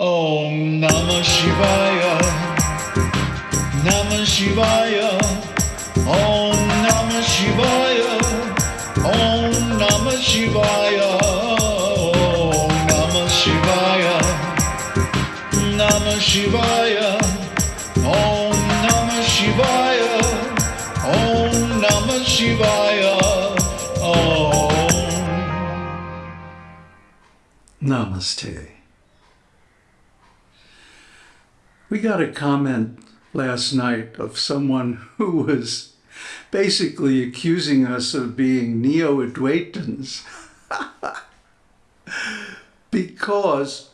Om Namah Shivaya. Namah Shivaya. Om Namah Shivaya. Om Namah Shivaya. Om Namah Shivaya. Namah Shivaya. Om Namah Shivaya. Om Namah Shivaya. Om. Namaste. We got a comment last night of someone who was basically accusing us of being neo Advaitins because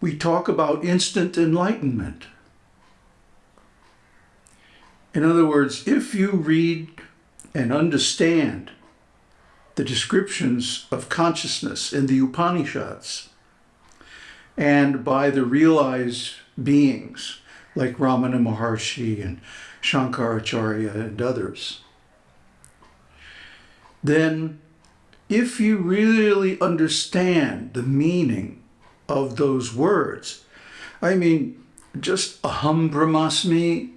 we talk about instant enlightenment. In other words, if you read and understand the descriptions of consciousness in the Upanishads and by the realized beings like Ramana Maharshi and Shankaracharya and others, then if you really understand the meaning of those words, I mean, just aham brahmasmi,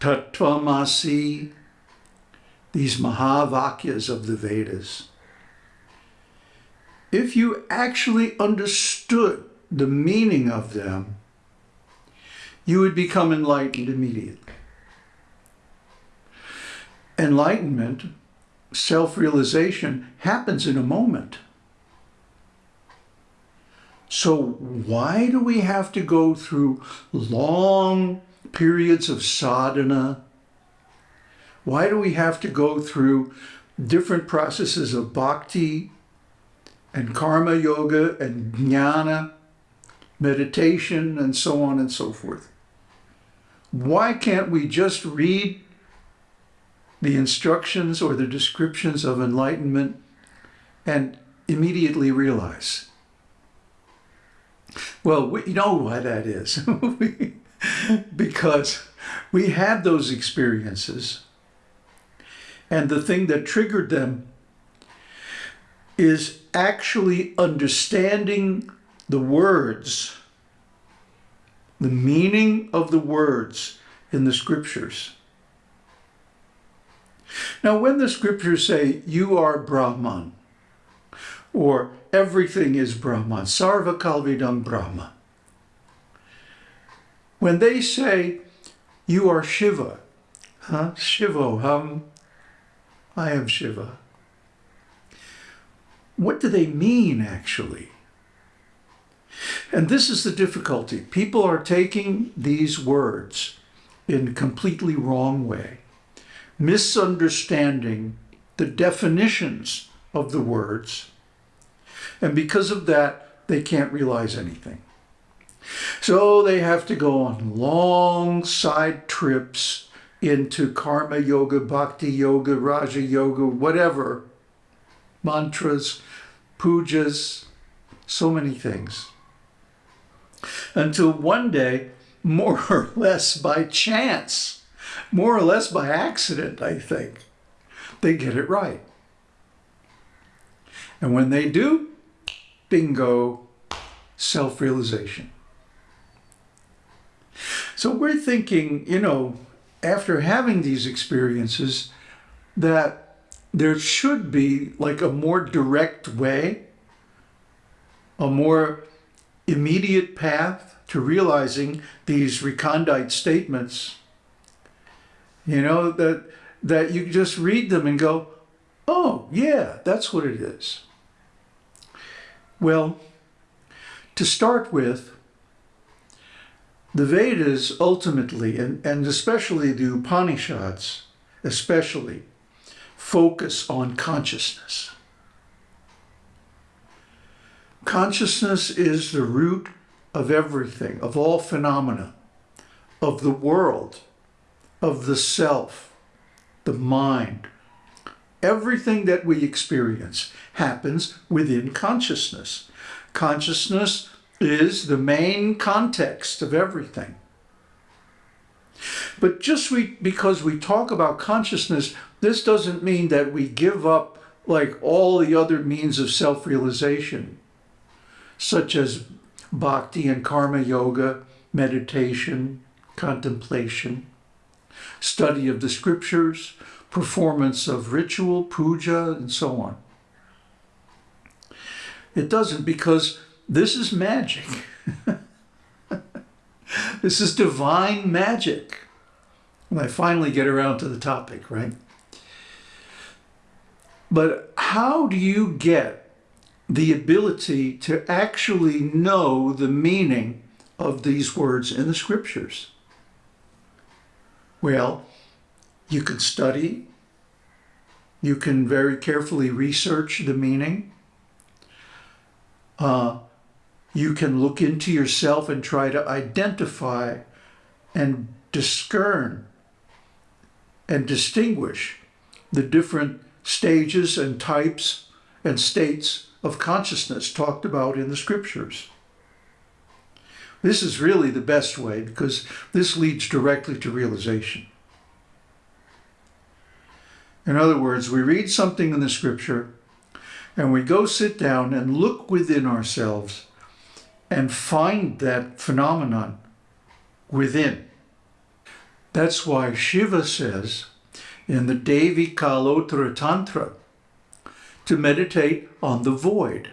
tattvamasi, these Mahavakyas of the Vedas, if you actually understood the meaning of them, you would become enlightened immediately. Enlightenment, self-realization, happens in a moment. So why do we have to go through long periods of sadhana? Why do we have to go through different processes of bhakti and karma yoga and jnana, meditation, and so on and so forth? Why can't we just read the instructions or the descriptions of enlightenment and immediately realize? Well, we know why that is. because we had those experiences and the thing that triggered them is actually understanding the words, the meaning of the words in the scriptures. Now, when the scriptures say, you are Brahman, or everything is Brahman, Sarva Kalvidam Brahma, when they say, you are Shiva, huh? Shivoham, I am Shiva. What do they mean, actually? And this is the difficulty. People are taking these words in a completely wrong way, misunderstanding the definitions of the words, and because of that, they can't realize anything. So they have to go on long side trips into karma yoga, bhakti yoga, raja yoga, whatever, mantras, pujas, so many things. Until one day, more or less by chance, more or less by accident, I think, they get it right. And when they do, bingo, self-realization. So we're thinking, you know, after having these experiences, that there should be like a more direct way, a more immediate path to realizing these recondite statements, you know, that, that you just read them and go, oh, yeah, that's what it is. Well, to start with, the Vedas ultimately, and, and especially the Upanishads, especially, focus on consciousness. Consciousness is the root of everything, of all phenomena, of the world, of the self, the mind. Everything that we experience happens within consciousness. Consciousness is the main context of everything. But just we, because we talk about consciousness, this doesn't mean that we give up like all the other means of self-realization, such as bhakti and karma yoga, meditation, contemplation, study of the scriptures, performance of ritual, puja, and so on. It doesn't because this is magic. this is divine magic. When I finally get around to the topic, right? But how do you get the ability to actually know the meaning of these words in the scriptures? Well, you can study, you can very carefully research the meaning, uh, you can look into yourself and try to identify and discern and distinguish the different stages and types and states of consciousness talked about in the scriptures. This is really the best way because this leads directly to realization. In other words, we read something in the scripture and we go sit down and look within ourselves and find that phenomenon within. That's why Shiva says in the Devi Kalottara Tantra to meditate on the void.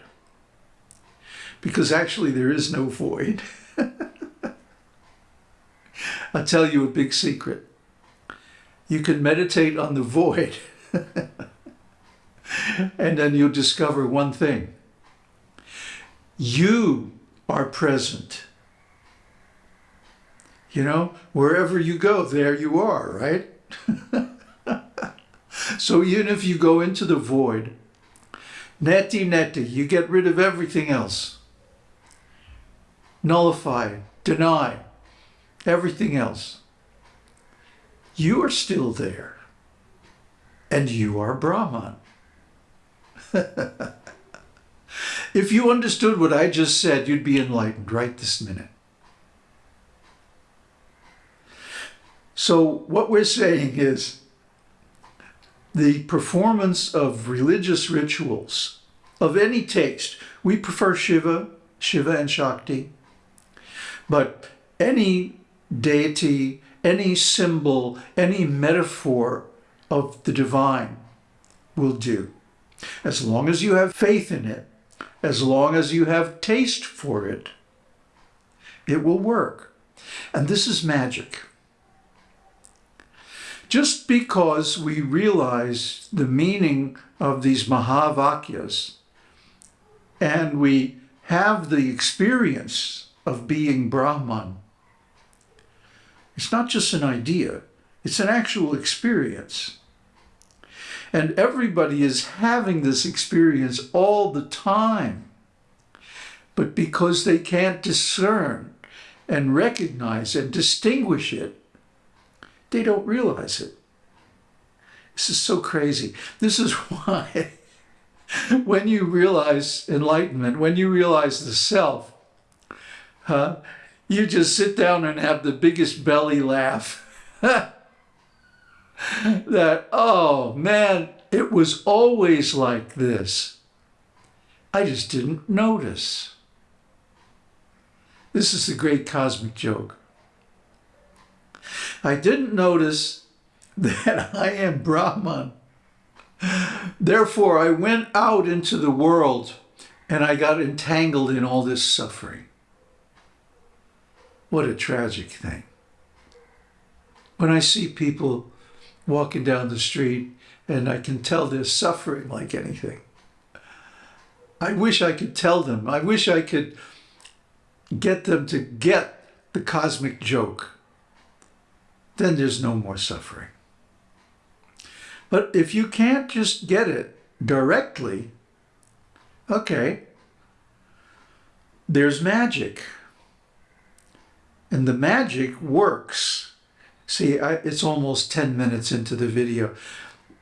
Because actually there is no void. I'll tell you a big secret. You can meditate on the void and then you'll discover one thing. You are present. You know, wherever you go, there you are, right? so even if you go into the void, neti neti, you get rid of everything else. Nullify, deny, everything else. You are still there. And you are Brahman. if you understood what I just said, you'd be enlightened right this minute. So what we're saying is the performance of religious rituals of any taste. We prefer Shiva, Shiva and Shakti, but any deity, any symbol, any metaphor of the divine will do. As long as you have faith in it, as long as you have taste for it, it will work. And this is magic. Just because we realize the meaning of these Mahavakyas and we have the experience of being Brahman, it's not just an idea, it's an actual experience. And everybody is having this experience all the time. But because they can't discern and recognize and distinguish it, they don't realize it. This is so crazy. This is why when you realize enlightenment, when you realize the self, huh, you just sit down and have the biggest belly laugh. that, oh man, it was always like this. I just didn't notice. This is the great cosmic joke. I didn't notice that I am Brahman. Therefore, I went out into the world and I got entangled in all this suffering. What a tragic thing. When I see people walking down the street and I can tell they're suffering like anything. I wish I could tell them. I wish I could get them to get the cosmic joke. Then there's no more suffering. But if you can't just get it directly, okay, there's magic. And the magic works See, I, it's almost 10 minutes into the video.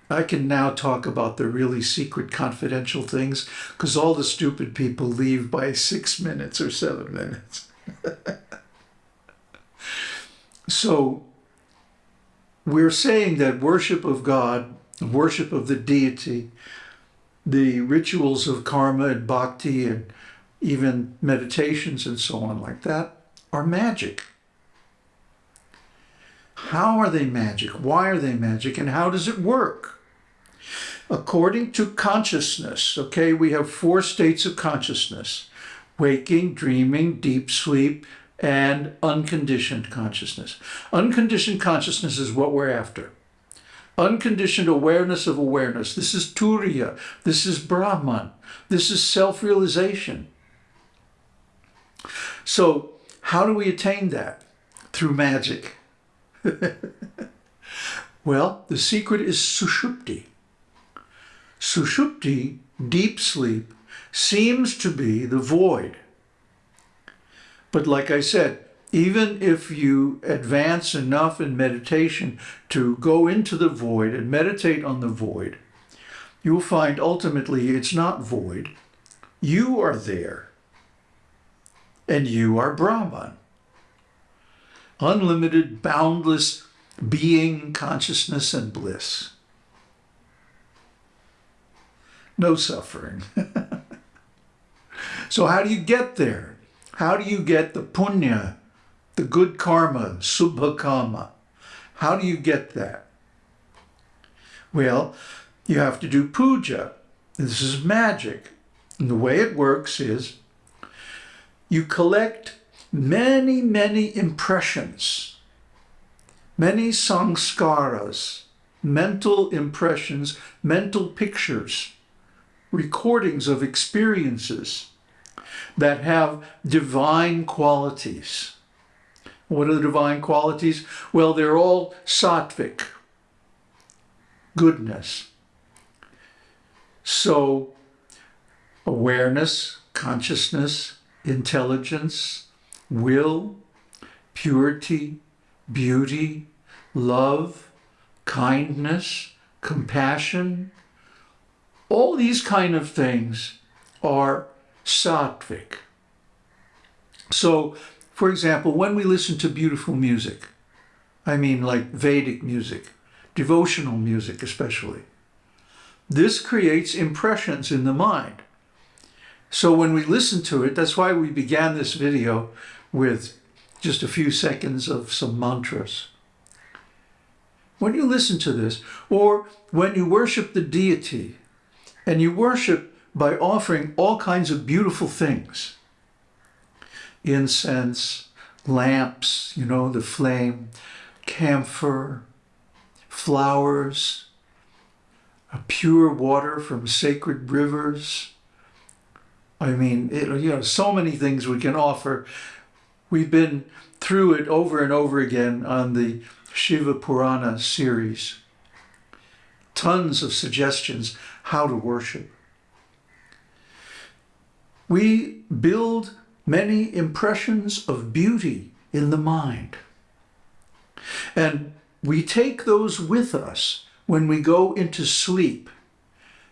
I can now talk about the really secret confidential things because all the stupid people leave by six minutes or seven minutes. so we're saying that worship of God, worship of the deity, the rituals of karma and bhakti and even meditations and so on like that, are magic. How are they magic? Why are they magic? And how does it work? According to consciousness, okay, we have four states of consciousness waking, dreaming, deep sleep, and unconditioned consciousness. Unconditioned consciousness is what we're after. Unconditioned awareness of awareness. This is Turiya. This is Brahman. This is self-realization. So how do we attain that? Through magic. well, the secret is sushupti. Sushupti, deep sleep, seems to be the void. But like I said, even if you advance enough in meditation to go into the void and meditate on the void, you'll find ultimately it's not void. You are there. And you are Brahman. Unlimited, boundless being, consciousness, and bliss. No suffering. so how do you get there? How do you get the punya, the good karma, subha karma? How do you get that? Well, you have to do puja. This is magic. And the way it works is you collect many, many impressions, many sanskaras, mental impressions, mental pictures, recordings of experiences that have divine qualities. What are the divine qualities? Well, they're all sattvic, goodness. So awareness, consciousness, intelligence, will, purity, beauty, love, kindness, compassion, all these kind of things are sattvic. So, for example, when we listen to beautiful music, I mean like Vedic music, devotional music especially, this creates impressions in the mind. So when we listen to it, that's why we began this video with just a few seconds of some mantras. When you listen to this, or when you worship the deity, and you worship by offering all kinds of beautiful things, incense, lamps, you know, the flame, camphor, flowers, pure water from sacred rivers. I mean, it, you know, so many things we can offer. We've been through it over and over again on the Shiva Purana series. Tons of suggestions how to worship. We build many impressions of beauty in the mind. And we take those with us when we go into sleep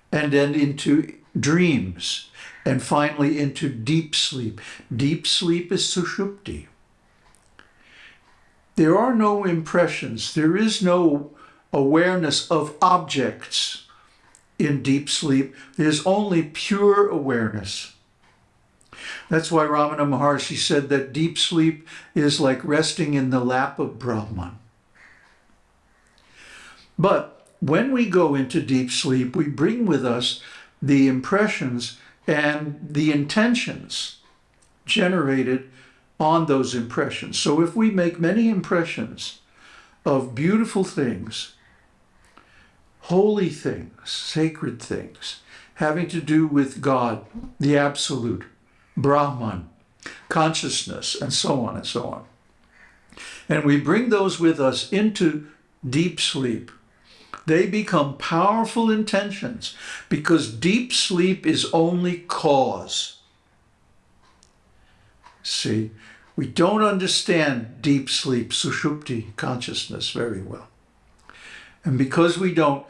and then into dreams and finally into deep sleep. Deep sleep is sushupti. There are no impressions. There is no awareness of objects in deep sleep. There's only pure awareness. That's why Ramana Maharshi said that deep sleep is like resting in the lap of Brahman. But when we go into deep sleep, we bring with us the impressions and the intentions generated on those impressions. So if we make many impressions of beautiful things, holy things, sacred things, having to do with God, the Absolute, Brahman, consciousness, and so on and so on. And we bring those with us into deep sleep they become powerful intentions because deep sleep is only cause. See, we don't understand deep sleep, sushupti, consciousness very well. And because we don't,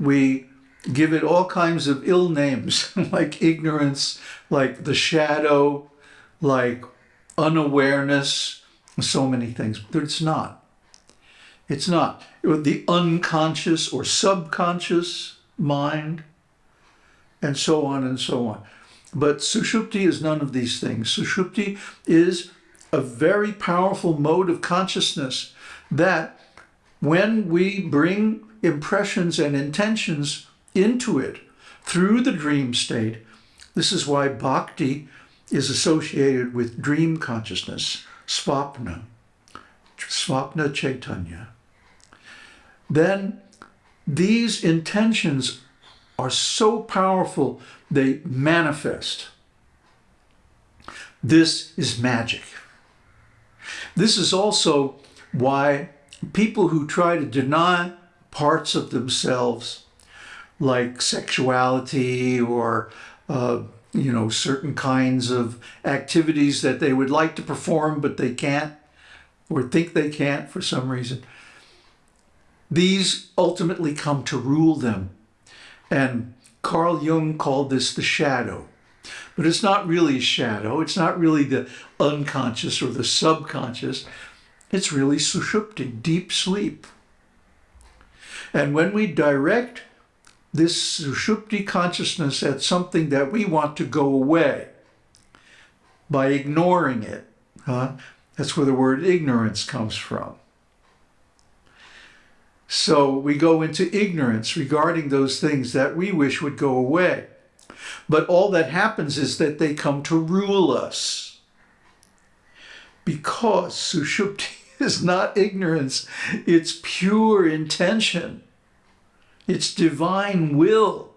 we give it all kinds of ill names, like ignorance, like the shadow, like unawareness, so many things, but it's not. It's not. The unconscious or subconscious mind, and so on and so on. But Sushupti is none of these things. Sushupti is a very powerful mode of consciousness that when we bring impressions and intentions into it through the dream state, this is why bhakti is associated with dream consciousness, svapna, svapna chaitanya. Then these intentions are so powerful, they manifest. This is magic. This is also why people who try to deny parts of themselves, like sexuality or, uh, you know, certain kinds of activities that they would like to perform but they can't or think they can't for some reason, these ultimately come to rule them. And Carl Jung called this the shadow. But it's not really a shadow. It's not really the unconscious or the subconscious. It's really sushupti, deep sleep. And when we direct this sushupti consciousness at something that we want to go away by ignoring it, huh? that's where the word ignorance comes from. So we go into ignorance regarding those things that we wish would go away. But all that happens is that they come to rule us. Because Sushupti is not ignorance, it's pure intention. It's divine will.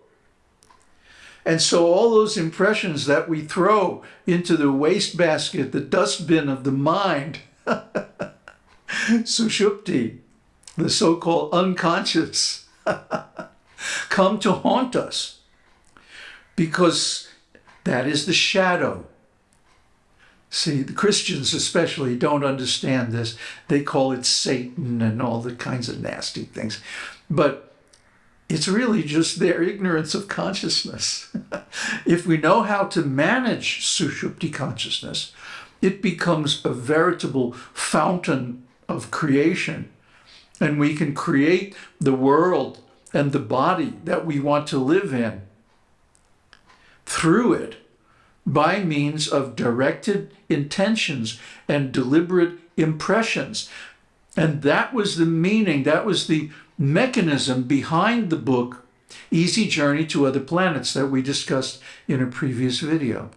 And so all those impressions that we throw into the wastebasket, the dustbin of the mind, Sushupti, the so-called unconscious, come to haunt us because that is the shadow. See, the Christians especially don't understand this. They call it Satan and all the kinds of nasty things. But it's really just their ignorance of consciousness. if we know how to manage Sushupti consciousness, it becomes a veritable fountain of creation. And we can create the world and the body that we want to live in through it by means of directed intentions and deliberate impressions. And that was the meaning, that was the mechanism behind the book, Easy Journey to Other Planets, that we discussed in a previous video.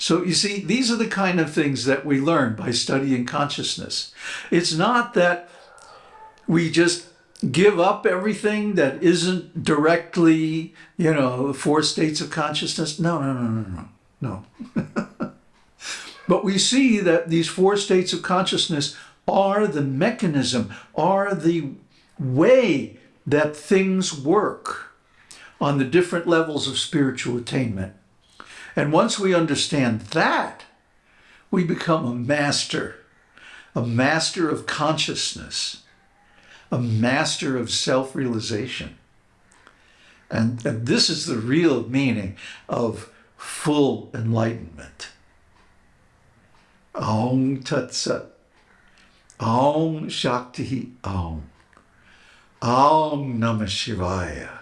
So you see, these are the kind of things that we learn by studying consciousness. It's not that we just give up everything that isn't directly, you know, four states of consciousness. No, no, no, no, no, no. but we see that these four states of consciousness are the mechanism, are the way that things work on the different levels of spiritual attainment. And once we understand that, we become a master, a master of consciousness a master of self-realization. And, and this is the real meaning of full enlightenment. Om Tat Sat. Om Shakti Om. Om Namah Shivaya.